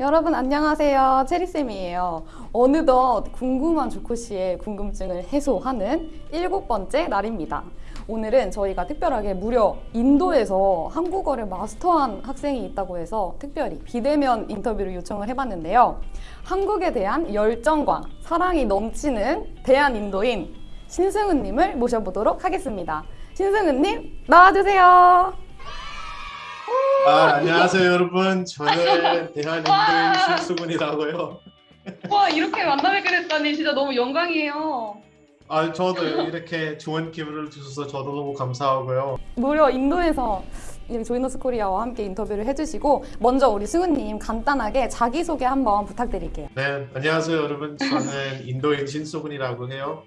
여러분 안녕하세요. 체리쌤이에요. 어느덧 궁금한 조코씨의 궁금증을 해소하는 일곱 번째 날입니다. 오늘은 저희가 특별하게 무려 인도에서 한국어를 마스터한 학생이 있다고 해서 특별히 비대면 인터뷰를 요청을 해봤는데요. 한국에 대한 열정과 사랑이 넘치는 대한인도인 신승은님을 모셔보도록 하겠습니다. 신승은님 나와주세요. 아, 안녕하세요 여러분. 저는 대한인도인 신수근이라고요. 와 이렇게 만나뵙게 됐다니 진짜 너무 영광이에요. 아 저도 이렇게 좋은 기회를 주셔서 저도 너무 감사하고요. 무려 인도에서 이 조이너스 코리아와 함께 인터뷰를 해주시고 먼저 우리 승우님 간단하게 자기소개 한번 부탁드릴게요. 네 안녕하세요 여러분. 저는 인도인 신수근이라고 해요.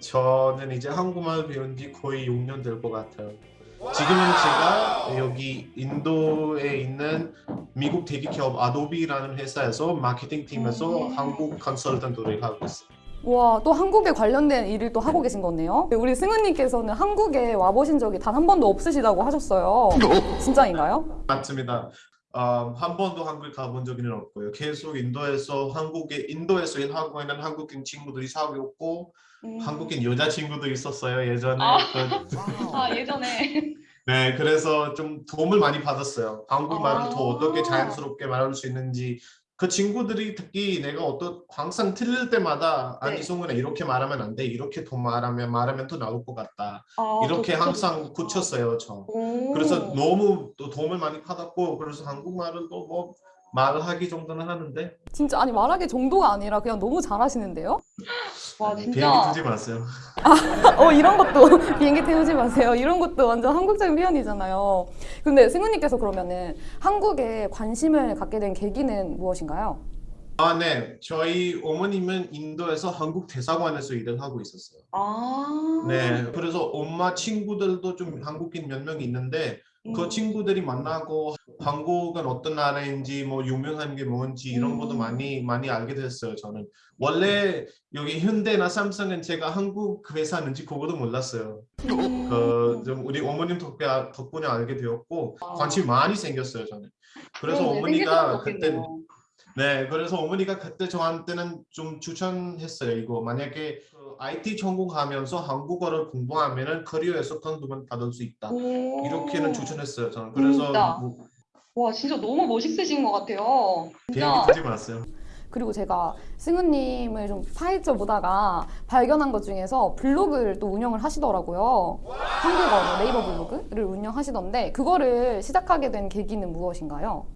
저는 이제 한국말 배운 지 거의 6년 될 것 같아요 지금은 제가 여기 인도에 있는 미국 대기기업 아도비라는 회사에서 마케팅 팀에서 음. 한국 컨설턴트를 하고 있어요 와, 또 한국에 관련된 일을 또 하고 계신 거네요. 우리 승우님께서는 한국에 와보신 적이 단 한 번도 없으시다고 하셨어요. 진짜인가요? 맞습니다. 어, 한 번도 한국 가본 적은 없고요. 계속 인도에서 한국에 인도에서 일하고 있는 한국인 친구들이 사귀었고 한국인 여자 친구도 있었어요 예전에. 아. 그- 아, 예전에. 네, 그래서 좀 도움을 많이 받았어요. 한국말을 아. 더 어떻게 자연스럽게 말할 수 있는지. 그 친구들이 특히 내가 어떤 항상 틀릴 때마다 아니 네. 송은아 이렇게 말하면 안 돼. 이렇게 더 말하면 말하면 더 나올 것 같다. 아, 이렇게 저 항상 고쳤어요 저. 오. 그래서 너무 또 도움을 많이 받았고 그래서 한국말을 또뭐 말을 하기 정도는 하는데 진짜 아니 말하기 정도가 아니라 그냥 너무 잘하시는데요? 와 비행기 뜨지 마세요. 어 이런 것도 비행기 태우지 마세요. 이런 것도 완전 한국적인 표현이잖아요. 근데 승우님께서 그러면은 한국에 관심을 갖게 된 계기는 무엇인가요? 아, 네. 저희 어머님은 인도에서 한국 대사관에서 일을 하고 있었어요. 아. 네. 그래서 엄마 친구들도 좀 한국인 몇 명 있는데 음. 그 친구들이 만나고 한국은 어떤 나라인지 뭐 유명한 게 뭔지 이런 것도 음. 많이 많이 알게 됐어요. 저는 원래 여기 현대나 삼성은 제가 한국 회사인지 그거도 몰랐어요. 음. 그좀 우리 어머님 덕분에, 덕분에 알게 되었고 아. 관심이 많이 생겼어요 저는. 그래서 그러네, 어머니가 생겼을 것 그때 네 그래서 어머니가 그때 저한테는 좀 추천했어요 이거 만약에 그 IT 전공하면서 한국어를 공부하면 은 커리어에서 돈도 받을 수 있다 오. 이렇게는 추천했어요 저는 그래서? 뭐 와 진짜 너무 멋있으신 것 같아요. 비행기 타지 마세요. 그리고 제가 승우님을 좀 파헤쳐 보다가 발견한 것 중에서 블로그를 또 운영을 하시더라고요. 한국어로 네이버 블로그를 운영하시던데 그거를 시작하게 된 계기는 무엇인가요?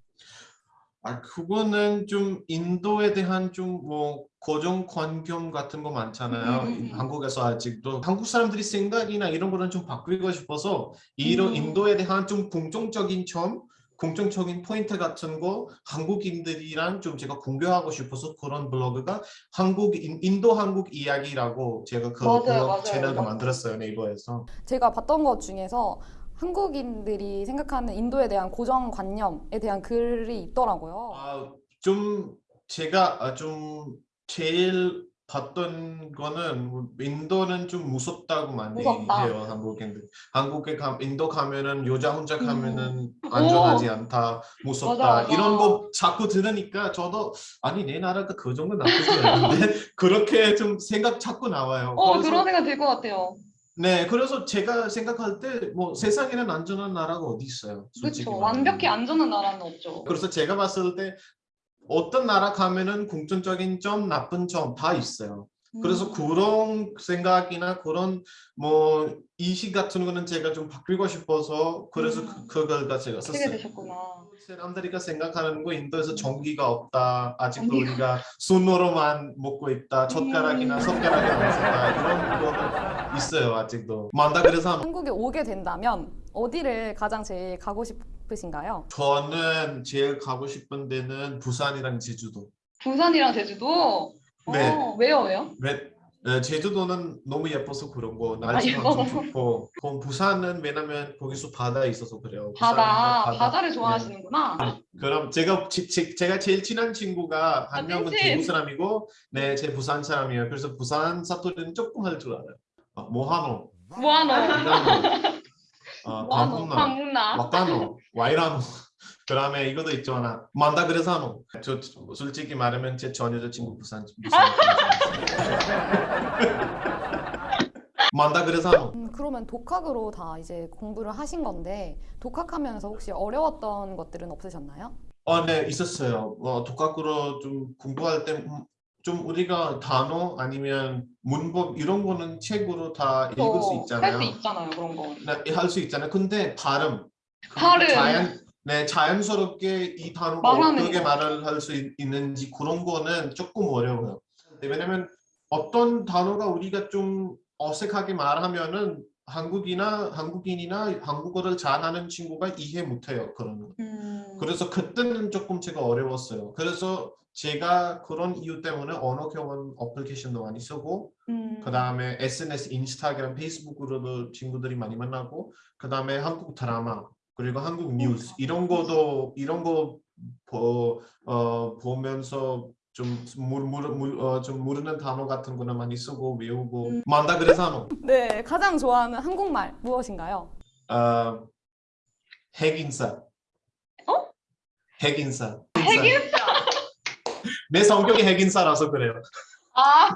아 그거는 좀 인도에 대한 좀 뭐 고정 관념 같은 거 많잖아요. 음, 음, 음. 한국에서 아직도 한국 사람들이 생각이나 이런 거는 좀 바꾸고 싶어서 이런 음. 인도에 대한 좀 공통적인 점, 공통적인 포인트 같은 거 한국인들이랑 좀 제가 공유하고 싶어서 그런 블로그가 한국 인- 인도 한국 이야기라고 제가 그 맞아요, 블로그 맞아요. 맞아요. 만들었어요 네이버에서. 제가 봤던 것 중에서 한국인들이 생각하는 인도에 대한 고정관념에 대한 글이 있더라고요. 아, 좀 제가 아, 좀 제일 봤던 거는 뭐 인도는 좀 무섭다고 많이 무섭다. 해요 한국인들. 한국에 가 인도 가면은 여자 혼자 음. 가면은 안전하지 않다, 무섭다 맞아, 맞아. 이런 거 자꾸 들으니까 저도 아니 내 나라가 그 정도 나쁘지 않은데 그렇게 좀 생각 자꾸 나와요. 어, 그런 생각 들 것 같아요. 네, 그래서 제가 생각할 때 뭐 세상에는 안전한 나라가 어디 있어요? 그렇죠. 완벽히 안전한 나라는 없죠. 그래서 제가 봤을 때 어떤 나라 가면은 공통적인 점, 나쁜 점 다 있어요. 그래서 음. 그런 생각이나 그런 뭐 이식 같은 거는 제가 좀 바꾸고 싶어서 그래서 음. 그, 그걸 제가 썼어요. 되셨구나. 사람들이가 생각하는 거 인도에서 전기가 없다. 아직도 전기가- 우리가 손으로만 먹고 있다. 젓가락이나 음. 젓가락이 안 쓴다. 이런 거는 있어요. 아직도. 만다 그래서 한국에 오게 된다면 어디를 가장 제일 가고 싶으신가요? 저는 제일 가고 싶은 데는 부산이랑 제주도. 부산이랑 제주도? 네. 어, 왜요, 왜요? 왜- 에, 제주도는 너무 예뻐서 그런 거 아, 날씨가 예뻐서. 엄청 좋고 그럼 부산은 왜냐면 거기서 바다 있어서 그래요 바다, 부산은 바다 를 좋아하시는구나. 네. 그럼 제가 지- 지- 제가 제일 친한 친구가 한 아, 명은 찐친. 대구 사람이고 네제 부산 사람이에요 그래서 부산 사투리는 조금 할 줄 알아요 어, 뭐하노 뭐하노? 이라노 어, 방문나? 와까노 와이라노 그 다음에 이것도 있잖아. 만다 그래서 하노. 저 솔직히 말하면 제 전 여자친구 부산 부산. 만다 그래서 하노. 음, 그러면 독학으로 다 이제 공부를 하신 건데 독학하면서 혹시 어려웠던 것들은 없으셨나요? 어, 네, 있었어요. 어, 독학으로 좀 공부할 때 좀 우리가 단어 아니면 문법 이런 거는 책으로 다 읽을 수 있잖아요. 할 수 있잖아요 그런 거. 네, 할 수 있잖아요. 근데 발음, 발음. 자연, 네, 자연스럽게 이 단어가 어떻게 거. 말을 할 수 있는지 그런 거는 조금 어려워요. 네, 왜냐면 어떤 단어가 우리가 좀 어색하게 말하면은 한국이나 한국인이나 한국어를 잘하는 친구가 이해 못해요. 그런 거. 음. 그래서 그때는 조금 제가 어려웠어요. 그래서 제가 그런 이유 때문에 언어 교환 어플리케이션도 많이 쓰고 음. 그 다음에 SNS, 인스타그램, 페이스북으로도 친구들이 많이 만나고 그 다음에 한국 드라마 그리고 한국 뉴스 이런 거도 이런 거 보, 어, 보면서 좀, 물, 물, 물, 어, 좀 모르는 단어 같은 거는 많이 쓰고 외우고 음. 만다 그래서 네, 가장 좋아하는 한국말 무엇인가요? 어, 핵인사 어? 핵인사 핵인싸. 내 성격이 핵인사라서 그래요 아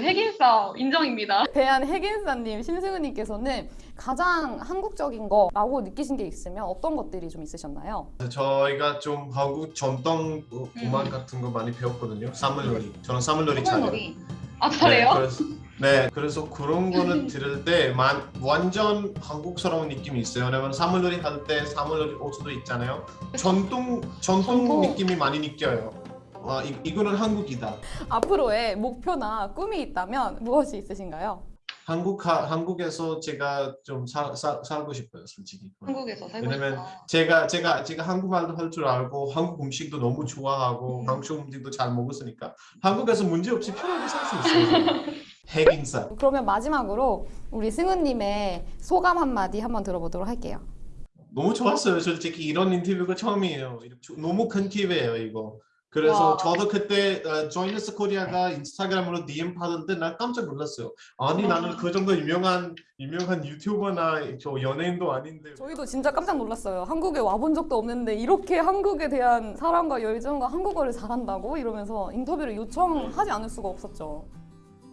핵인싸 인정입니다. 대한 핵인사님, 신승우님께서는 가장 한국적인 거라고 느끼신 게 있으면 어떤 것들이 좀 있으셨나요? 저희가 좀 한국 전통 어, 음악 음. 같은 거 많이 배웠거든요. 사물놀이. 저는 사물놀이 잘해요. 아 잘해요? 네, 그래서, 네, 그래서 그런 거는 들을 때 만, 완전 한국스러운 느낌이 있어요. 왜냐면 사물놀이 할 때 사물놀이 옷도 있잖아요. 전통 전통 전통. 느낌이 많이 느껴요. 아, 이, 이거는 한국이다. 앞으로의 목표나 꿈이 있다면 무엇이 있으신가요? 한국 하, 한국에서 제가 좀 사, 사, 살고 싶어요, 솔직히. 한국에서 살고 왜냐면 싶다. 제가 제가 제가 한국말도 할 줄 알고 한국 음식도 너무 좋아하고 음. 한국 음식도 잘 먹었으니까 한국에서 문제 없이 편하게 살 수 있어요. 핵인사. 그러면 마지막으로 우리 승우님의 소감 한마디 한번 들어보도록 할게요. 너무 좋았어요. 솔직히 이런 인터뷰가 처음이에요. 너무 큰 기회예요, 이거. 그래서 와. 저도 그때 어, 조이너스 코리아가 인스타그램으로 DM 때나 깜짝 놀랐어요. 아니 와. 나는 그 정도 유명한 유명한 유튜버나 저 연예인도 아닌데 저희도 진짜 깜짝 놀랐어요. 한국에 와본 적도 없는데 이렇게 한국에 대한 사랑과 열정과 한국어를 잘한다고 이러면서 인터뷰를 요청하지 않을 수가 없었죠.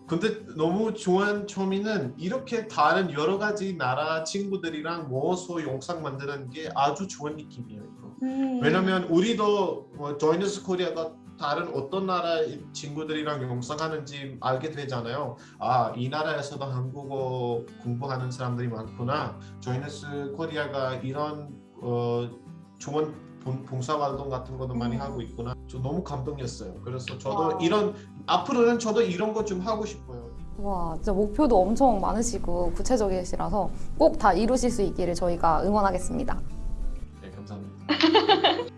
근데 너무 좋은 점이는 이렇게 다른 여러 가지 나라 친구들이랑 모아서 영상 만드는 게 아주 좋은 느낌이에요. 음. 왜냐면 우리도 뭐 조이너스 코리아가 다른 어떤 나라 친구들이랑 영상하는지 알게 되잖아요. 아, 이 나라에서도 한국어 공부하는 사람들이 많구나. 조이너스 코리아가 이런 어, 좋은 봉- 봉사활동 같은 것도 많이 음. 하고 있구나. 저 너무 감동이었어요. 그래서 저도 와. 이런 앞으로는 저도 이런 거 좀 하고 싶어요. 와, 진짜 목표도 엄청 많으시고 구체적이시라서 꼭 다 이루실 수 있기를 저희가 응원하겠습니다. 네, 감사합니다.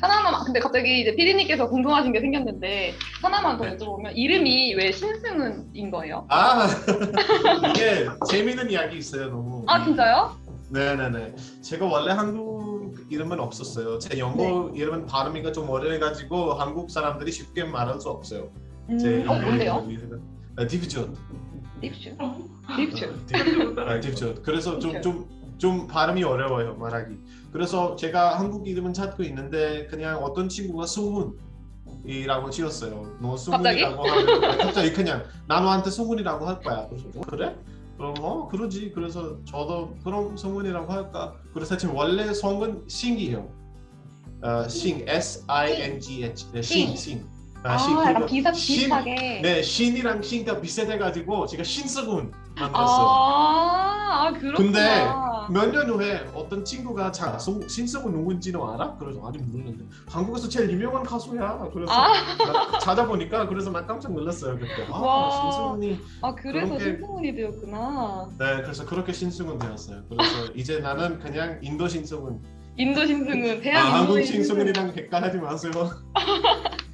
하나만 근데 갑자기 이제 피디님께서 궁금하신 게 생겼는데 하나만 더 네. 여쭤보면 이름이 왜 신승은인 거예요? 아 이게 재미있는 이야기 있어요 너무. 아 진짜요? 네네네. 제가 원래 한국 이름은 없었어요. 제 영어 이름은 발음이가 좀 어려워가지고 한국 사람들이 쉽게 말할 수 없어요. 제 음, 어 뭔데요? 이름은 아, 디비전. 립슈. 아, 디비전. 그래서 좀 좀 좀 발음이 어려워요 말하기. 그래서 제가 한국 이름은 찾고 있는데 그냥 어떤 친구가 수훈 이라고 지었어요. 너 수훈이라고 하면 아니, 갑자기 그냥 나 너한테 수훈이라고 할 거야. 그래서 어, 그래? 그럼 어 그러지. 그래서 저도 그럼 성훈이라고 할까. 그래서 지금 원래 성은 싱이에요. 어, 싱 S I N G H 네, 싱 싱. 아, 싱. 약간 그러니까 비슷 신- 비슷하게. 네 신이랑 싱가 비슷해가지고 제가 신스군 만들었어요. 아, 아 그렇구나. 근데 몇 년 후에 어떤 친구가 자 송- 신승우 누군지는 알아? 그래서 아니 모르는데 한국에서 제일 유명한 가수야. 그래서 아, 나 찾아보니까 그래서 나 깜짝 놀랐어요 그때. 아 와. 신승훈이 아 그래서 그런 게- 신승훈이 되었구나. 네 그래서 그렇게 신승훈 되었어요. 그래서 이제 나는 그냥 인도 신승훈. 인도 신승훈, 아, 대한 한국 인도의 신승훈. 신승훈이랑 객관하지 마세요.